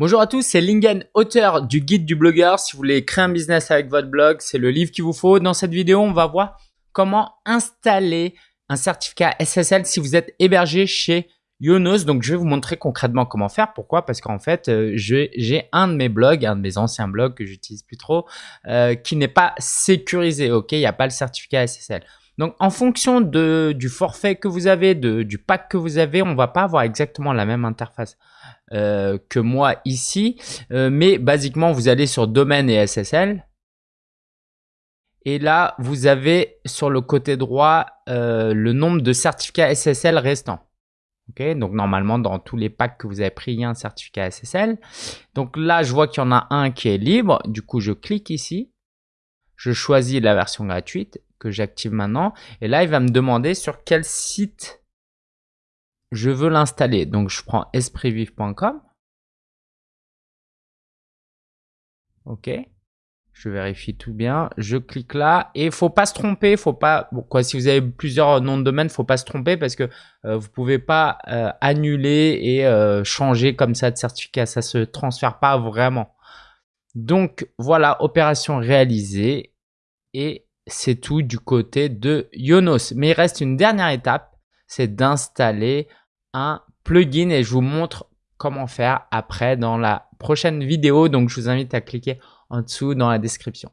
Bonjour à tous, c'est Lingen, auteur du guide du blogueur. Si vous voulez créer un business avec votre blog, c'est le livre qu'il vous faut. Dans cette vidéo, on va voir comment installer un certificat SSL si vous êtes hébergé chez Yonos. Donc, je vais vous montrer concrètement comment faire. Pourquoi? Parce qu'en fait, euh, j'ai un de mes blogs, un de mes anciens blogs que j'utilise plus trop, euh, qui n'est pas sécurisé. Ok, il n'y a pas le certificat SSL. Donc, en fonction du forfait que vous avez, du pack que vous avez, on va pas avoir exactement la même interface euh, que moi ici. Euh, mais basiquement, vous allez sur domaine et SSL. Et là, vous avez sur le côté droit euh, le nombre de certificats SSL restants. Donc normalement, dans tous les packs que vous avez pris, il y a un certificat SSL. Donc là, je vois qu'il y en a un qui est libre. Du coup, je clique ici. Je choisis la version gratuite que j'active maintenant. Et là, il va me demander sur quel site je veux l'installer. Donc, je prends espritvive.com. OK. Je vérifie tout bien. Je clique là et il faut pas se tromper. Pas, si vous avez plusieurs noms de domaine, faut pas se tromper parce que euh, vous pouvez pas euh, annuler et euh, changer comme ça de certificat. Ça se transfère pas vraiment. Donc voilà, opération réalisée et c'est tout du côté de Yonos. Mais il reste une dernière étape, c'est d'installer un plugin et je vous montre comment faire après dans la prochaine vidéo. Donc, je vous invite à cliquer en dessous dans la description.